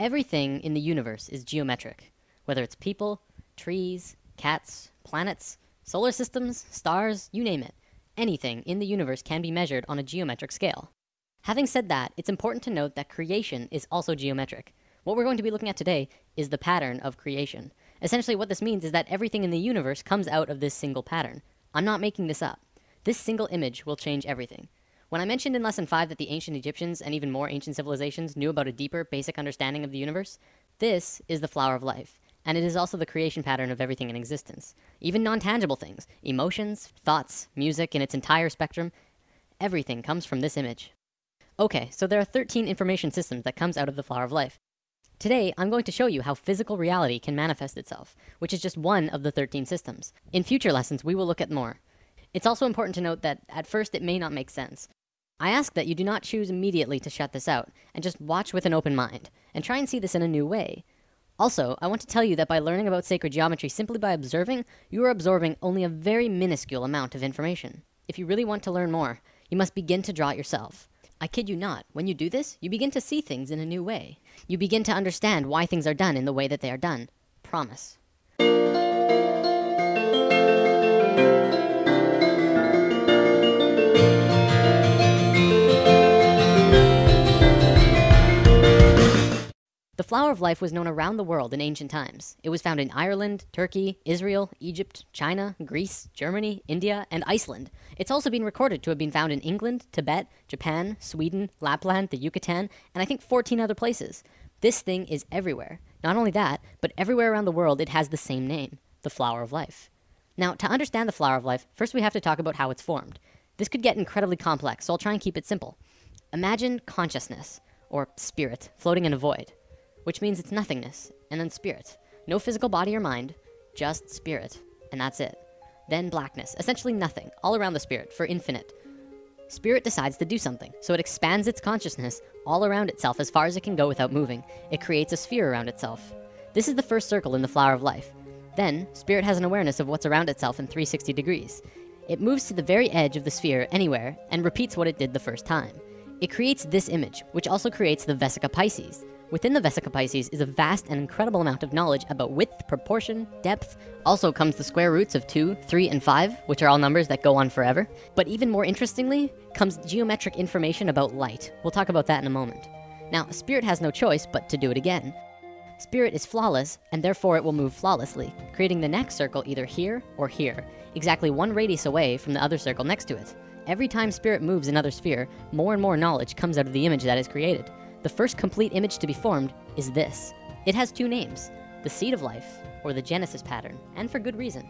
Everything in the universe is geometric, whether it's people, trees, cats, planets, solar systems, stars, you name it. Anything in the universe can be measured on a geometric scale. Having said that, it's important to note that creation is also geometric. What we're going to be looking at today is the pattern of creation. Essentially, what this means is that everything in the universe comes out of this single pattern. I'm not making this up. This single image will change everything. When I mentioned in lesson five that the ancient Egyptians and even more ancient civilizations knew about a deeper, basic understanding of the universe, this is the flower of life. And it is also the creation pattern of everything in existence. Even non-tangible things, emotions, thoughts, music in its entire spectrum, everything comes from this image. Okay, so there are 13 information systems that comes out of the flower of life. Today, I'm going to show you how physical reality can manifest itself, which is just one of the 13 systems. In future lessons, we will look at more. It's also important to note that at first it may not make sense. I ask that you do not choose immediately to shut this out and just watch with an open mind and try and see this in a new way. Also, I want to tell you that by learning about sacred geometry simply by observing, you are absorbing only a very minuscule amount of information. If you really want to learn more, you must begin to draw it yourself. I kid you not, when you do this, you begin to see things in a new way. You begin to understand why things are done in the way that they are done. Promise. Flower of life was known around the world in ancient times. It was found in Ireland, Turkey, Israel, Egypt, China, Greece, Germany, India, and Iceland. It's also been recorded to have been found in England, Tibet, Japan, Sweden, Lapland, the Yucatan, and I think 14 other places. This thing is everywhere. Not only that, but everywhere around the world it has the same name, the flower of life. Now, to understand the flower of life, first we have to talk about how it's formed. This could get incredibly complex, so I'll try and keep it simple. Imagine consciousness, or spirit, floating in a void which means it's nothingness, and then spirit. No physical body or mind, just spirit, and that's it. Then blackness, essentially nothing, all around the spirit, for infinite. Spirit decides to do something, so it expands its consciousness all around itself as far as it can go without moving. It creates a sphere around itself. This is the first circle in the flower of life. Then, spirit has an awareness of what's around itself in 360 degrees. It moves to the very edge of the sphere anywhere and repeats what it did the first time. It creates this image, which also creates the Vesica Pisces. Within the Vesica Pisces is a vast and incredible amount of knowledge about width, proportion, depth. Also comes the square roots of two, three, and five, which are all numbers that go on forever. But even more interestingly, comes geometric information about light. We'll talk about that in a moment. Now, Spirit has no choice but to do it again. Spirit is flawless, and therefore it will move flawlessly, creating the next circle either here or here, exactly one radius away from the other circle next to it. Every time Spirit moves another sphere, more and more knowledge comes out of the image that is created. The first complete image to be formed is this. It has two names, the seed of life, or the Genesis pattern, and for good reason.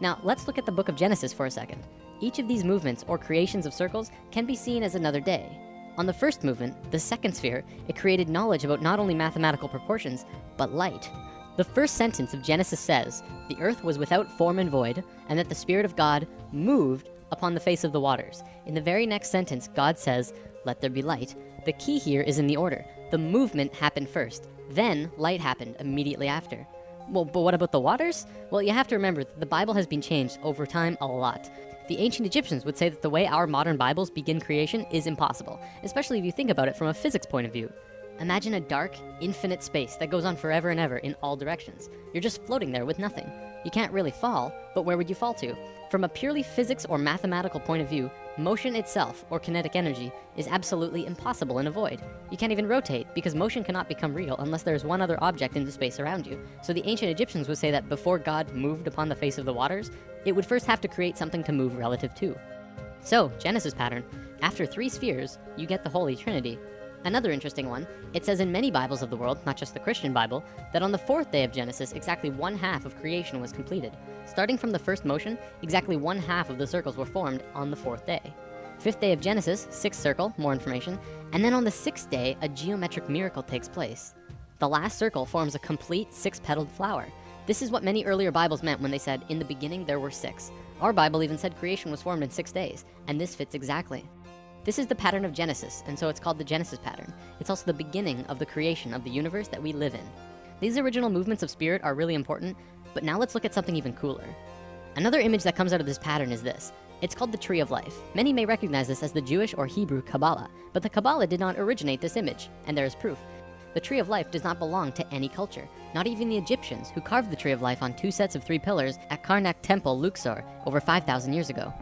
Now, let's look at the book of Genesis for a second. Each of these movements or creations of circles can be seen as another day. On the first movement, the second sphere, it created knowledge about not only mathematical proportions, but light. The first sentence of Genesis says, the earth was without form and void, and that the Spirit of God moved upon the face of the waters. In the very next sentence, God says, let there be light. The key here is in the order. The movement happened first, then light happened immediately after. Well, but what about the waters? Well, you have to remember, that the Bible has been changed over time a lot. The ancient Egyptians would say that the way our modern Bibles begin creation is impossible, especially if you think about it from a physics point of view. Imagine a dark, infinite space that goes on forever and ever in all directions. You're just floating there with nothing. You can't really fall, but where would you fall to? From a purely physics or mathematical point of view, motion itself, or kinetic energy, is absolutely impossible in a void. You can't even rotate, because motion cannot become real unless there is one other object in the space around you. So the ancient Egyptians would say that before God moved upon the face of the waters, it would first have to create something to move relative to. So, Genesis pattern, after three spheres, you get the Holy Trinity, Another interesting one, it says in many Bibles of the world, not just the Christian Bible, that on the fourth day of Genesis, exactly one half of creation was completed. Starting from the first motion, exactly one half of the circles were formed on the fourth day. Fifth day of Genesis, sixth circle, more information, and then on the sixth day, a geometric miracle takes place. The last circle forms a complete six-petaled flower. This is what many earlier Bibles meant when they said, in the beginning there were six. Our Bible even said creation was formed in six days, and this fits exactly. This is the pattern of Genesis, and so it's called the Genesis pattern. It's also the beginning of the creation of the universe that we live in. These original movements of spirit are really important, but now let's look at something even cooler. Another image that comes out of this pattern is this. It's called the Tree of Life. Many may recognize this as the Jewish or Hebrew Kabbalah, but the Kabbalah did not originate this image, and there is proof. the Tree of Life does not belong to any culture, not even the Egyptians who carved the Tree of Life on two sets of three pillars at Karnak Temple, Luxor, over 5,000 years ago.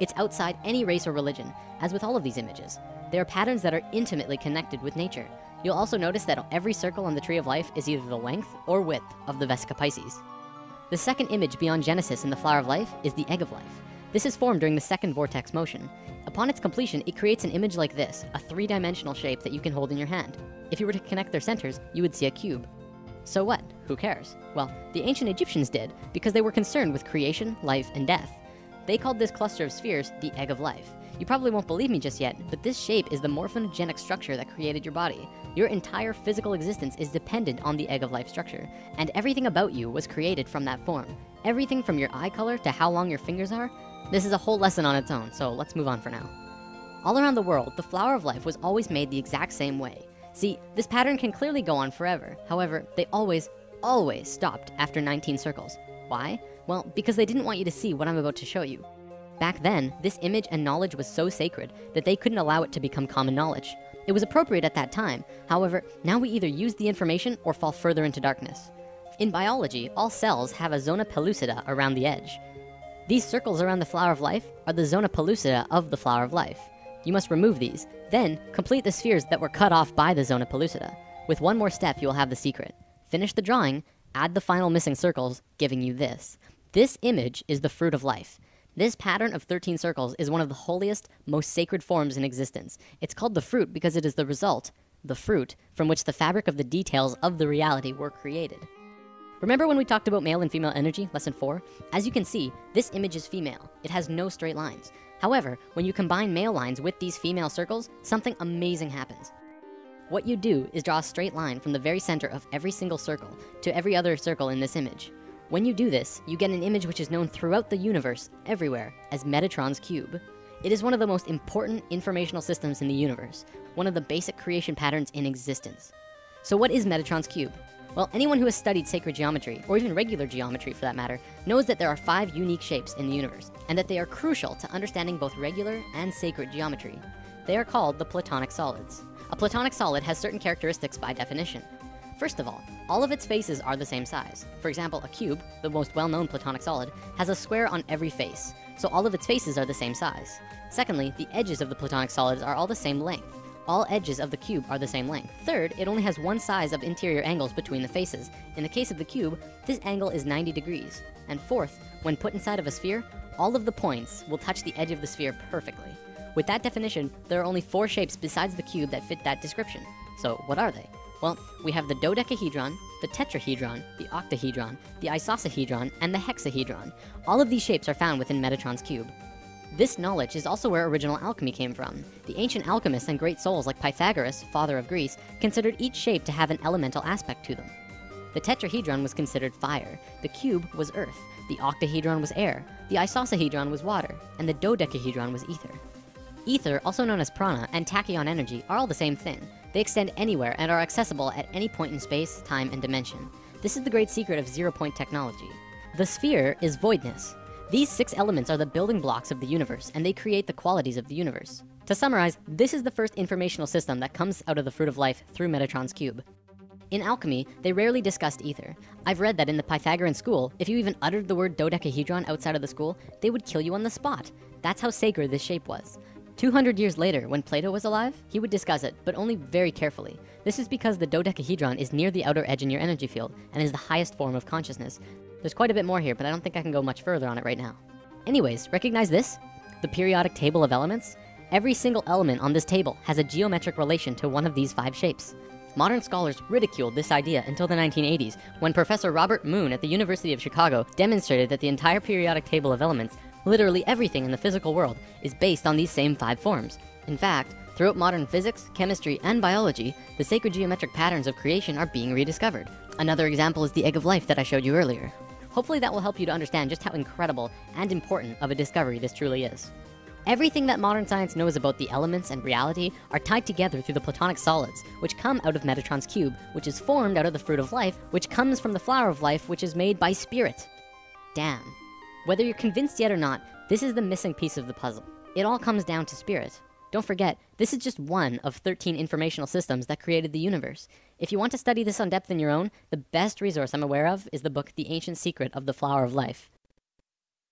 It's outside any race or religion, as with all of these images. There are patterns that are intimately connected with nature. You'll also notice that every circle on the Tree of Life is either the length or width of the Vesica Pisces. The second image beyond Genesis in the Flower of Life is the Egg of Life. This is formed during the second vortex motion. Upon its completion, it creates an image like this, a three-dimensional shape that you can hold in your hand. If you were to connect their centers, you would see a cube. So what? Who cares? Well, the ancient Egyptians did, because they were concerned with creation, life, and death. They called this cluster of spheres the egg of life. You probably won't believe me just yet, but this shape is the morphogenic structure that created your body. Your entire physical existence is dependent on the egg of life structure, and everything about you was created from that form. Everything from your eye color to how long your fingers are, this is a whole lesson on its own, so let's move on for now. All around the world, the flower of life was always made the exact same way. See, this pattern can clearly go on forever. However, they always, always stopped after 19 circles. Why? Well, because they didn't want you to see what I'm about to show you. Back then, this image and knowledge was so sacred that they couldn't allow it to become common knowledge. It was appropriate at that time. However, now we either use the information or fall further into darkness. In biology, all cells have a zona pellucida around the edge. These circles around the flower of life are the zona pellucida of the flower of life. You must remove these, then complete the spheres that were cut off by the zona pellucida. With one more step, you will have the secret. Finish the drawing, add the final missing circles, giving you this. This image is the fruit of life. This pattern of 13 circles is one of the holiest, most sacred forms in existence. It's called the fruit because it is the result, the fruit, from which the fabric of the details of the reality were created. Remember when we talked about male and female energy, lesson four? As you can see, this image is female. It has no straight lines. However, when you combine male lines with these female circles, something amazing happens. What you do is draw a straight line from the very center of every single circle to every other circle in this image. When you do this, you get an image which is known throughout the universe, everywhere, as Metatron's cube. It is one of the most important informational systems in the universe, one of the basic creation patterns in existence. So what is Metatron's cube? Well, anyone who has studied sacred geometry, or even regular geometry for that matter, knows that there are five unique shapes in the universe, and that they are crucial to understanding both regular and sacred geometry. They are called the Platonic solids. A Platonic solid has certain characteristics by definition. First of all, all of its faces are the same size. For example, a cube, the most well-known Platonic solid, has a square on every face, so all of its faces are the same size. Secondly, the edges of the Platonic solids are all the same length all edges of the cube are the same length. Third, it only has one size of interior angles between the faces. In the case of the cube, this angle is 90 degrees. And fourth, when put inside of a sphere, all of the points will touch the edge of the sphere perfectly. With that definition, there are only four shapes besides the cube that fit that description. So what are they? Well, we have the dodecahedron, the tetrahedron, the octahedron, the icosahedron, and the hexahedron. All of these shapes are found within Metatron's cube. This knowledge is also where original alchemy came from. The ancient alchemists and great souls like Pythagoras, father of Greece, considered each shape to have an elemental aspect to them. The tetrahedron was considered fire, the cube was earth, the octahedron was air, the icosahedron was water, and the dodecahedron was ether. Ether, also known as prana, and tachyon energy are all the same thing. They extend anywhere and are accessible at any point in space, time, and dimension. This is the great secret of zero-point technology. The sphere is voidness, these six elements are the building blocks of the universe, and they create the qualities of the universe. To summarize, this is the first informational system that comes out of the fruit of life through Metatron's cube. In alchemy, they rarely discussed ether. I've read that in the Pythagorean school, if you even uttered the word dodecahedron outside of the school, they would kill you on the spot. That's how sacred this shape was. 200 years later, when Plato was alive, he would discuss it, but only very carefully. This is because the dodecahedron is near the outer edge in your energy field and is the highest form of consciousness. There's quite a bit more here, but I don't think I can go much further on it right now. Anyways, recognize this? The periodic table of elements? Every single element on this table has a geometric relation to one of these five shapes. Modern scholars ridiculed this idea until the 1980s, when Professor Robert Moon at the University of Chicago demonstrated that the entire periodic table of elements, literally everything in the physical world, is based on these same five forms. In fact, throughout modern physics, chemistry, and biology, the sacred geometric patterns of creation are being rediscovered. Another example is the egg of life that I showed you earlier. Hopefully that will help you to understand just how incredible and important of a discovery this truly is. Everything that modern science knows about the elements and reality are tied together through the platonic solids, which come out of Metatron's cube, which is formed out of the fruit of life, which comes from the flower of life, which is made by spirit. Damn. Whether you're convinced yet or not, this is the missing piece of the puzzle. It all comes down to spirit. Don't forget, this is just one of 13 informational systems that created the universe. If you want to study this on depth in your own, the best resource I'm aware of is the book The Ancient Secret of the Flower of Life.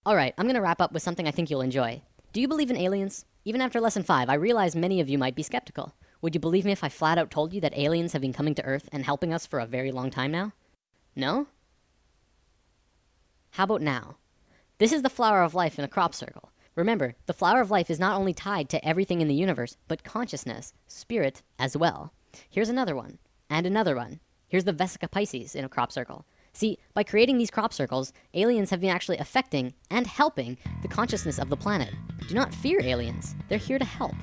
Alright, I'm gonna wrap up with something I think you'll enjoy. Do you believe in aliens? Even after lesson 5, I realize many of you might be skeptical. Would you believe me if I flat out told you that aliens have been coming to Earth and helping us for a very long time now? No? How about now? This is the flower of life in a crop circle. Remember, the flower of life is not only tied to everything in the universe, but consciousness, spirit, as well. Here's another one, and another one. Here's the Vesica Pisces in a crop circle. See, by creating these crop circles, aliens have been actually affecting and helping the consciousness of the planet. Do not fear aliens. They're here to help.